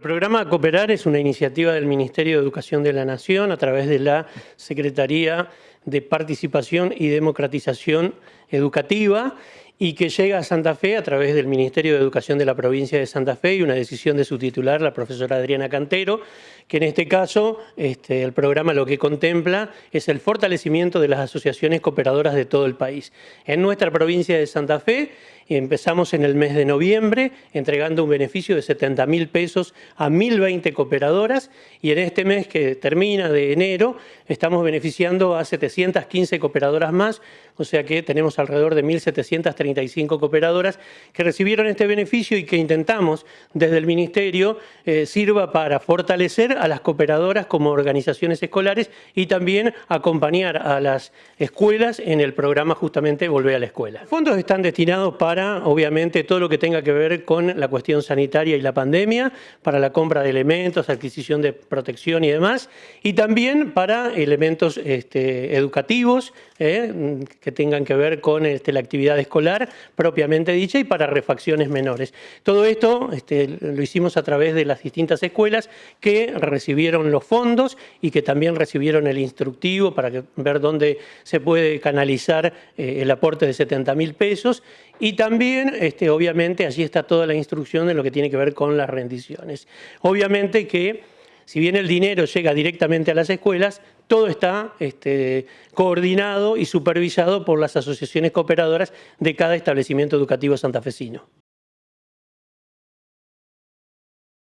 El programa Cooperar es una iniciativa del Ministerio de Educación de la Nación a través de la Secretaría de Participación y Democratización Educativa y que llega a Santa Fe a través del Ministerio de Educación de la provincia de Santa Fe y una decisión de su titular, la profesora Adriana Cantero, que en este caso este, el programa lo que contempla es el fortalecimiento de las asociaciones cooperadoras de todo el país. En nuestra provincia de Santa Fe empezamos en el mes de noviembre entregando un beneficio de 70 mil pesos a 1.020 cooperadoras y en este mes que termina de enero estamos beneficiando a 715 cooperadoras más, o sea que tenemos alrededor de 1.735 cooperadoras que recibieron este beneficio y que intentamos desde el Ministerio eh, sirva para fortalecer a las cooperadoras como organizaciones escolares y también acompañar a las escuelas en el programa justamente Volver a la Escuela. Los fondos están destinados para obviamente, todo lo que tenga que ver con la cuestión sanitaria y la pandemia, para la compra de elementos, adquisición de protección y demás, y también para elementos este, educativos eh, que tengan que ver con este, la actividad escolar propiamente dicha y para refacciones menores. Todo esto este, lo hicimos a través de las distintas escuelas que recibieron los fondos y que también recibieron el instructivo para ver dónde se puede canalizar eh, el aporte de 70 mil pesos y también, este, obviamente, allí está toda la instrucción de lo que tiene que ver con las rendiciones. Obviamente que, si bien el dinero llega directamente a las escuelas, todo está este, coordinado y supervisado por las asociaciones cooperadoras de cada establecimiento educativo santafesino.